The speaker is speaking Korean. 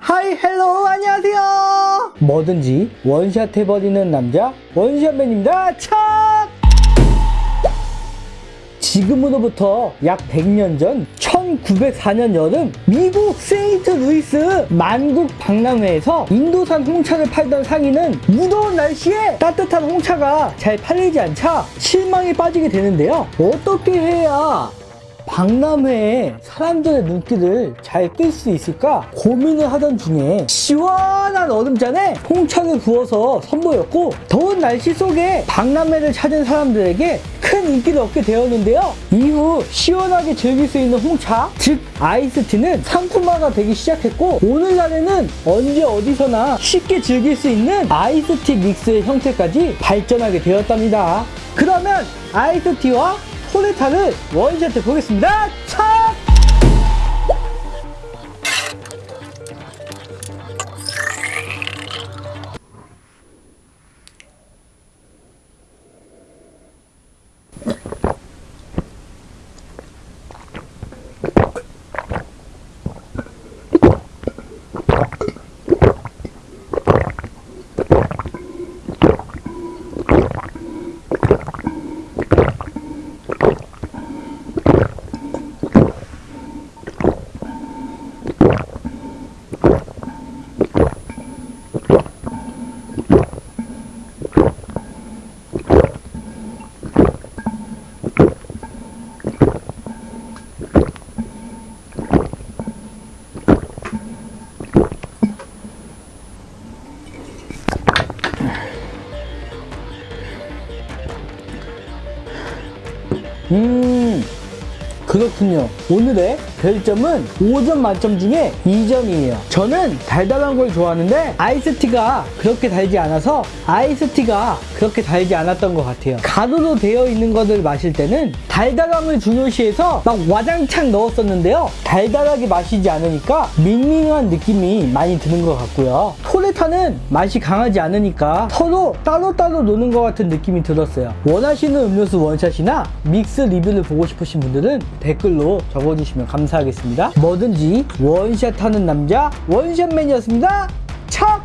Hi hello 안녕하세요. 뭐든지 원샷 해버리는 남자 원샷맨입니다. 착! 지금으로부터 약 100년 전 1904년 여름 미국 세인트 루이스 만국 박람회에서 인도산 홍차를 팔던 상인은 무더운 날씨에 따뜻한 홍차가 잘 팔리지 않자 실망에 빠지게 되는데요. 어떻게 해야 박람회에 사람들의 눈길을 잘 끌 수 있을까 고민을 하던 중에 시원한 얼음잔에 홍차를 부어서 선보였고 더운 날씨 속에 박람회를 찾은 사람들에게 큰 인기를 얻게 되었는데요. 이후 시원하게 즐길 수 있는 홍차, 즉 아이스티는 상품화가 되기 시작했고 오늘날에는 언제 어디서나 쉽게 즐길 수 있는 아이스티 믹스의 형태까지 발전하게 되었답니다. 그러면 아이스티와 토레타를 원샷해 보겠습니다. 차! 음, 그렇군요. 오늘의 별점은 5점 만점 중에 2점이에요. 저는 달달한 걸 좋아하는데 아이스티가 그렇게 달지 않아서 아이스티가 그렇게 달지 않았던 것 같아요. 가루로 되어 있는 것을 마실 때는 달달함을 중요시해서 막 와장창 넣었었는데요. 달달하게 마시지 않으니까 밍밍한 느낌이 많이 드는 것 같고요. 토레타는 맛이 강하지 않으니까 서로 따로따로 노는 것 같은 느낌이 들었어요. 원하시는 음료수 원샷이나 믹스 리뷰를 보고 싶으신 분들은 댓글로 적어주시면 감사하겠습니다. 뭐든지 원샷 하는 남자 원샷맨이었습니다. 척!